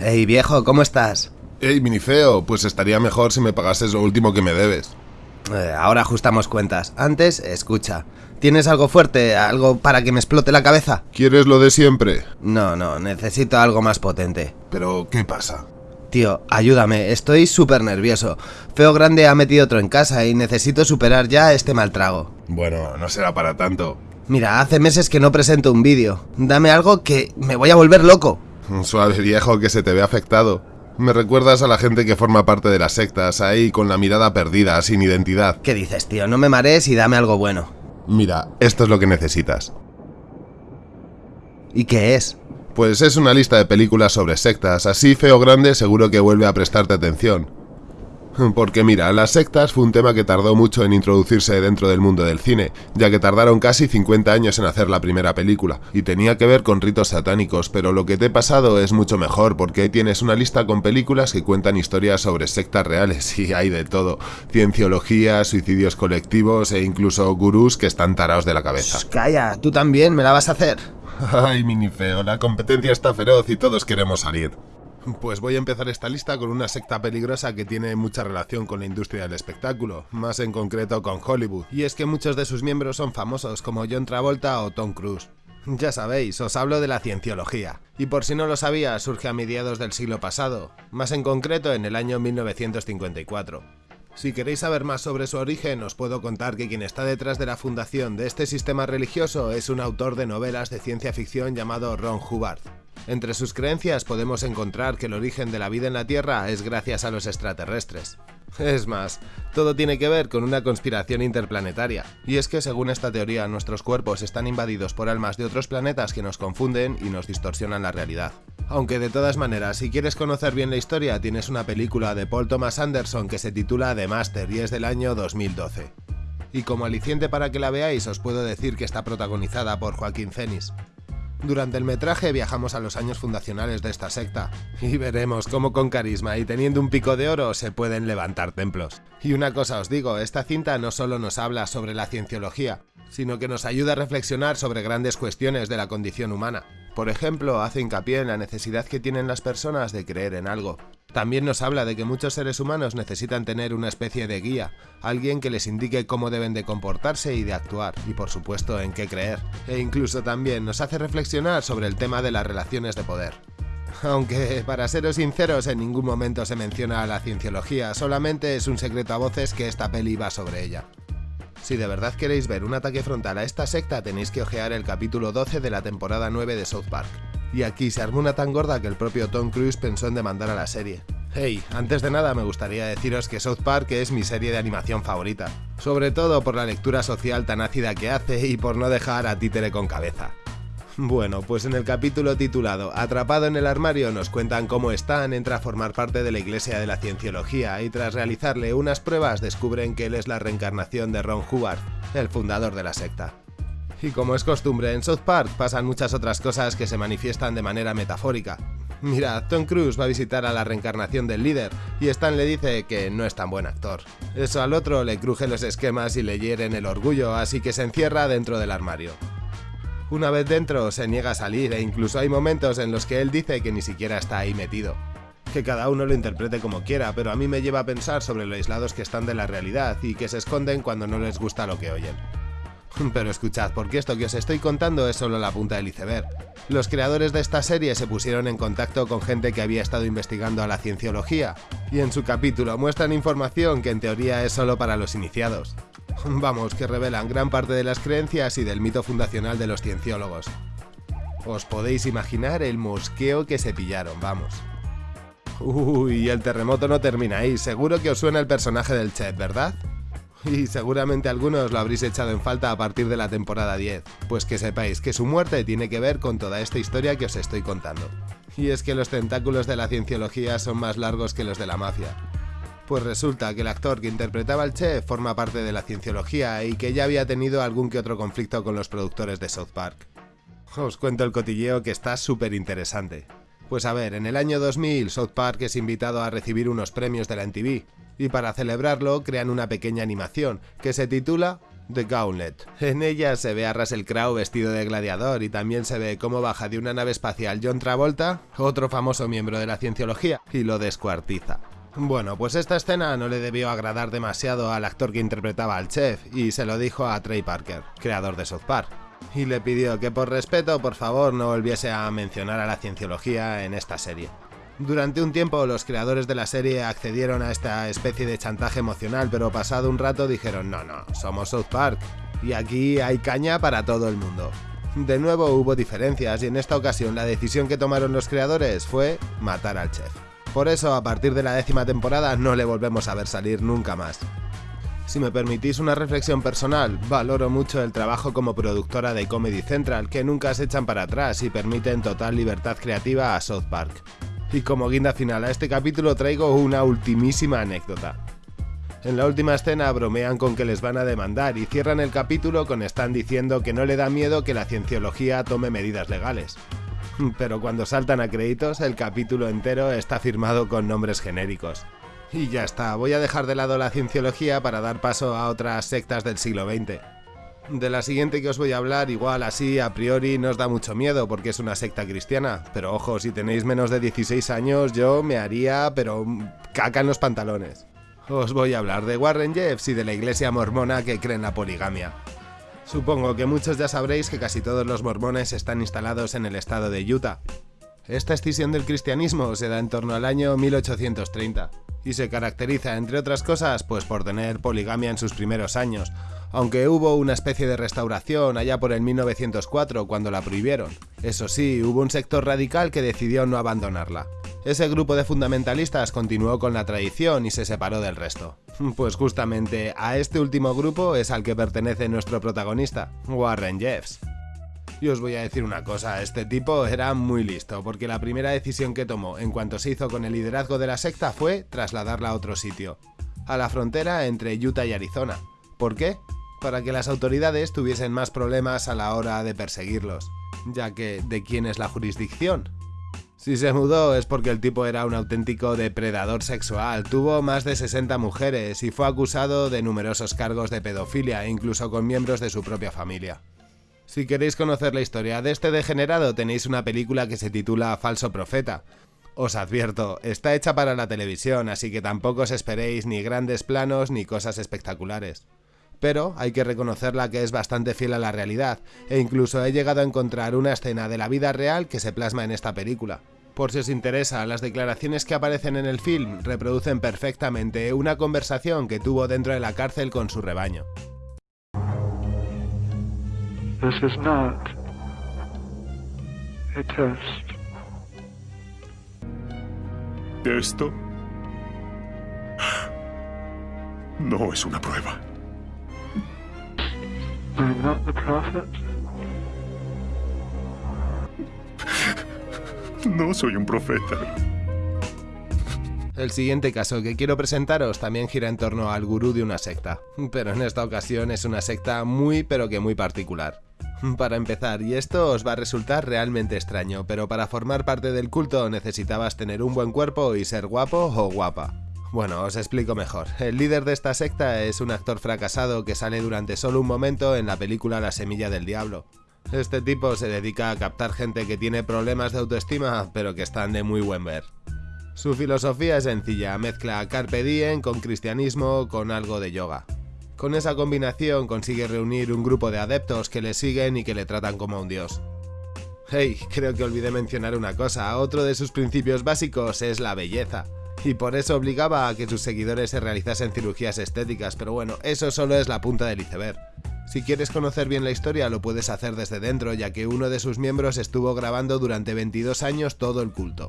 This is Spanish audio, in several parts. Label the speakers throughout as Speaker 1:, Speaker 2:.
Speaker 1: Hey viejo, ¿cómo estás?
Speaker 2: Hey, minifeo, pues estaría mejor si me pagases lo último que me debes.
Speaker 1: Eh, ahora ajustamos cuentas. Antes, escucha. ¿Tienes algo fuerte? ¿Algo para que me explote la cabeza?
Speaker 2: ¿Quieres lo de siempre?
Speaker 1: No, no, necesito algo más potente.
Speaker 2: Pero, ¿qué pasa?
Speaker 1: Tío, ayúdame, estoy súper nervioso. Feo Grande ha metido otro en casa y necesito superar ya este mal trago.
Speaker 2: Bueno, no será para tanto.
Speaker 1: Mira, hace meses que no presento un vídeo. Dame algo que me voy a volver loco.
Speaker 2: Suave viejo que se te ve afectado. Me recuerdas a la gente que forma parte de las sectas, ahí con la mirada perdida, sin identidad.
Speaker 1: ¿Qué dices, tío? No me marees y dame algo bueno.
Speaker 2: Mira, esto es lo que necesitas.
Speaker 1: ¿Y qué es?
Speaker 2: Pues es una lista de películas sobre sectas, así feo grande seguro que vuelve a prestarte atención. Porque mira, las sectas fue un tema que tardó mucho en introducirse dentro del mundo del cine, ya que tardaron casi 50 años en hacer la primera película, y tenía que ver con ritos satánicos, pero lo que te he pasado es mucho mejor, porque ahí tienes una lista con películas que cuentan historias sobre sectas reales, y hay de todo, cienciología, suicidios colectivos e incluso gurús que están tarados de la cabeza.
Speaker 1: Shh, calla, tú también, me la vas a hacer.
Speaker 2: Ay, minifeo, la competencia está feroz y todos queremos salir. Pues voy a empezar esta lista con una secta peligrosa que tiene mucha relación con la industria del espectáculo, más en concreto con Hollywood, y es que muchos de sus miembros son famosos como John Travolta o Tom Cruise. Ya sabéis, os hablo de la cienciología, y por si no lo sabía, surge a mediados del siglo pasado, más en concreto en el año 1954. Si queréis saber más sobre su origen, os puedo contar que quien está detrás de la fundación de este sistema religioso es un autor de novelas de ciencia ficción llamado Ron Hubbard. Entre sus creencias podemos encontrar que el origen de la vida en la Tierra es gracias a los extraterrestres. Es más, todo tiene que ver con una conspiración interplanetaria, y es que según esta teoría nuestros cuerpos están invadidos por almas de otros planetas que nos confunden y nos distorsionan la realidad. Aunque de todas maneras, si quieres conocer bien la historia, tienes una película de Paul Thomas Anderson que se titula The Master y es del año 2012. Y como aliciente para que la veáis, os puedo decir que está protagonizada por Joaquín Phoenix. Durante el metraje viajamos a los años fundacionales de esta secta, y veremos cómo con carisma y teniendo un pico de oro se pueden levantar templos. Y una cosa os digo, esta cinta no solo nos habla sobre la cienciología, sino que nos ayuda a reflexionar sobre grandes cuestiones de la condición humana. Por ejemplo, hace hincapié en la necesidad que tienen las personas de creer en algo. También nos habla de que muchos seres humanos necesitan tener una especie de guía, alguien que les indique cómo deben de comportarse y de actuar, y por supuesto en qué creer. E incluso también nos hace reflexionar sobre el tema de las relaciones de poder. Aunque, para seros sinceros, en ningún momento se menciona a la cienciología, solamente es un secreto a voces que esta peli va sobre ella. Si de verdad queréis ver un ataque frontal a esta secta, tenéis que ojear el capítulo 12 de la temporada 9 de South Park. Y aquí se armó una tan gorda que el propio Tom Cruise pensó en demandar a la serie. Hey, antes de nada me gustaría deciros que South Park es mi serie de animación favorita, sobre todo por la lectura social tan ácida que hace y por no dejar a títere con cabeza. Bueno, pues en el capítulo titulado Atrapado en el armario nos cuentan cómo Stan entra a formar parte de la Iglesia de la Cienciología y tras realizarle unas pruebas descubren que él es la reencarnación de Ron Hubbard, el fundador de la secta. Y como es costumbre en South Park pasan muchas otras cosas que se manifiestan de manera metafórica. Mira, Tom Cruise va a visitar a la reencarnación del líder y Stan le dice que no es tan buen actor. Eso al otro le cruje los esquemas y le hieren el orgullo, así que se encierra dentro del armario. Una vez dentro se niega a salir e incluso hay momentos en los que él dice que ni siquiera está ahí metido. Que cada uno lo interprete como quiera, pero a mí me lleva a pensar sobre lo aislados que están de la realidad y que se esconden cuando no les gusta lo que oyen. Pero escuchad, porque esto que os estoy contando es solo la punta del iceberg. Los creadores de esta serie se pusieron en contacto con gente que había estado investigando a la cienciología, y en su capítulo muestran información que en teoría es solo para los iniciados. Vamos, que revelan gran parte de las creencias y del mito fundacional de los cienciólogos. Os podéis imaginar el mosqueo que se pillaron, vamos. Uy, el terremoto no termina ahí, seguro que os suena el personaje del chef, ¿verdad? Y seguramente algunos lo habréis echado en falta a partir de la temporada 10, pues que sepáis que su muerte tiene que ver con toda esta historia que os estoy contando. Y es que los tentáculos de la cienciología son más largos que los de la mafia. Pues resulta que el actor que interpretaba al chef forma parte de la cienciología y que ya había tenido algún que otro conflicto con los productores de South Park. Os cuento el cotilleo que está súper interesante. Pues a ver, en el año 2000 South Park es invitado a recibir unos premios de la MTV, y para celebrarlo crean una pequeña animación que se titula The Gauntlet. En ella se ve a Russell Crowe vestido de gladiador y también se ve cómo baja de una nave espacial John Travolta, otro famoso miembro de la cienciología, y lo descuartiza. Bueno, pues esta escena no le debió agradar demasiado al actor que interpretaba al chef y se lo dijo a Trey Parker, creador de South Park, y le pidió que por respeto por favor no volviese a mencionar a la cienciología en esta serie. Durante un tiempo los creadores de la serie accedieron a esta especie de chantaje emocional, pero pasado un rato dijeron no, no, somos South Park y aquí hay caña para todo el mundo. De nuevo hubo diferencias y en esta ocasión la decisión que tomaron los creadores fue matar al chef. Por eso a partir de la décima temporada no le volvemos a ver salir nunca más. Si me permitís una reflexión personal, valoro mucho el trabajo como productora de Comedy Central, que nunca se echan para atrás y permiten total libertad creativa a South Park. Y como guinda final a este capítulo traigo una ultimísima anécdota. En la última escena bromean con que les van a demandar y cierran el capítulo con Stan diciendo que no le da miedo que la cienciología tome medidas legales. Pero cuando saltan a créditos, el capítulo entero está firmado con nombres genéricos. Y ya está, voy a dejar de lado la cienciología para dar paso a otras sectas del siglo XX. De la siguiente que os voy a hablar, igual así a priori no os da mucho miedo porque es una secta cristiana, pero ojo, si tenéis menos de 16 años yo me haría, pero caca en los pantalones. Os voy a hablar de Warren Jeffs y de la iglesia mormona que cree en la poligamia. Supongo que muchos ya sabréis que casi todos los mormones están instalados en el estado de Utah. Esta escisión del cristianismo se da en torno al año 1830 y se caracteriza, entre otras cosas, pues por tener poligamia en sus primeros años, aunque hubo una especie de restauración allá por el 1904 cuando la prohibieron. Eso sí, hubo un sector radical que decidió no abandonarla. Ese grupo de fundamentalistas continuó con la tradición y se separó del resto. Pues justamente a este último grupo es al que pertenece nuestro protagonista, Warren Jeffs. Y os voy a decir una cosa, este tipo era muy listo, porque la primera decisión que tomó en cuanto se hizo con el liderazgo de la secta fue trasladarla a otro sitio, a la frontera entre Utah y Arizona. ¿Por qué? para que las autoridades tuviesen más problemas a la hora de perseguirlos, ya que ¿de quién es la jurisdicción? Si se mudó es porque el tipo era un auténtico depredador sexual, tuvo más de 60 mujeres y fue acusado de numerosos cargos de pedofilia, incluso con miembros de su propia familia. Si queréis conocer la historia de este degenerado tenéis una película que se titula Falso Profeta. Os advierto, está hecha para la televisión, así que tampoco os esperéis ni grandes planos ni cosas espectaculares pero hay que reconocerla que es bastante fiel a la realidad, e incluso he llegado a encontrar una escena de la vida real que se plasma en esta película. Por si os interesa, las declaraciones que aparecen en el film reproducen perfectamente una conversación que tuvo dentro de la cárcel con su rebaño.
Speaker 3: Esto no es una prueba. No soy un profeta.
Speaker 2: El siguiente caso que quiero presentaros también gira en torno al gurú de una secta, pero en esta ocasión es una secta muy pero que muy particular. Para empezar, y esto os va a resultar realmente extraño, pero para formar parte del culto necesitabas tener un buen cuerpo y ser guapo o guapa. Bueno, os explico mejor. El líder de esta secta es un actor fracasado que sale durante solo un momento en la película La Semilla del Diablo. Este tipo se dedica a captar gente que tiene problemas de autoestima, pero que están de muy buen ver. Su filosofía es sencilla, mezcla carpe diem con cristianismo con algo de yoga. Con esa combinación consigue reunir un grupo de adeptos que le siguen y que le tratan como un dios. Hey, creo que olvidé mencionar una cosa, otro de sus principios básicos es la belleza y por eso obligaba a que sus seguidores se realizasen cirugías estéticas, pero bueno, eso solo es la punta del iceberg. Si quieres conocer bien la historia lo puedes hacer desde dentro, ya que uno de sus miembros estuvo grabando durante 22 años todo el culto.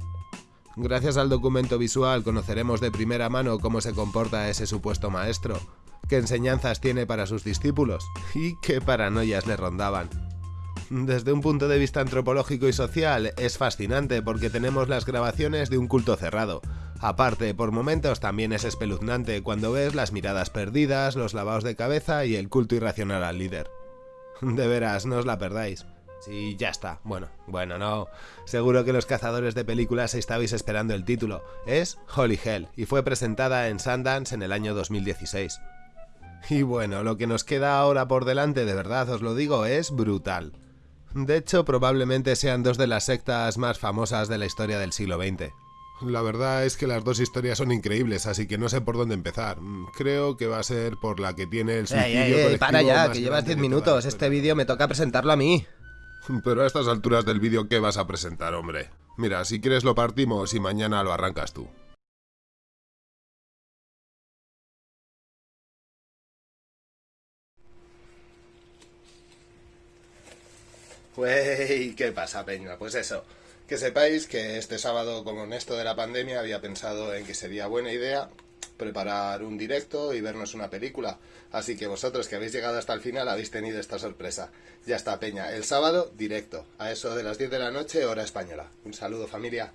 Speaker 2: Gracias al documento visual conoceremos de primera mano cómo se comporta ese supuesto maestro, qué enseñanzas tiene para sus discípulos y qué paranoias le rondaban. Desde un punto de vista antropológico y social es fascinante porque tenemos las grabaciones de un culto cerrado, Aparte, por momentos también es espeluznante cuando ves las miradas perdidas, los lavados de cabeza y el culto irracional al líder. De veras, no os la perdáis. Sí, ya está. Bueno, bueno, no. Seguro que los cazadores de películas estabais esperando el título. Es Holy Hell y fue presentada en Sundance en el año 2016. Y bueno, lo que nos queda ahora por delante, de verdad os lo digo, es brutal. De hecho, probablemente sean dos de las sectas más famosas de la historia del siglo XX.
Speaker 4: La verdad es que las dos historias son increíbles, así que no sé por dónde empezar. Creo que va a ser por la que tiene el suicidio
Speaker 2: ey, ey, para ya, que llevas 10 minutos. Este vídeo me toca presentarlo a mí.
Speaker 4: Pero a estas alturas del vídeo, ¿qué vas a presentar, hombre? Mira, si quieres lo partimos y mañana lo arrancas tú.
Speaker 2: Wey, ¿qué pasa, Peña? Pues eso, que sepáis que este sábado, como en esto de la pandemia, había pensado en que sería buena idea preparar un directo y vernos una película. Así que vosotros que habéis llegado hasta el final habéis tenido esta sorpresa. Ya está, Peña. El sábado, directo. A eso de las 10 de la noche, hora española. Un saludo, familia.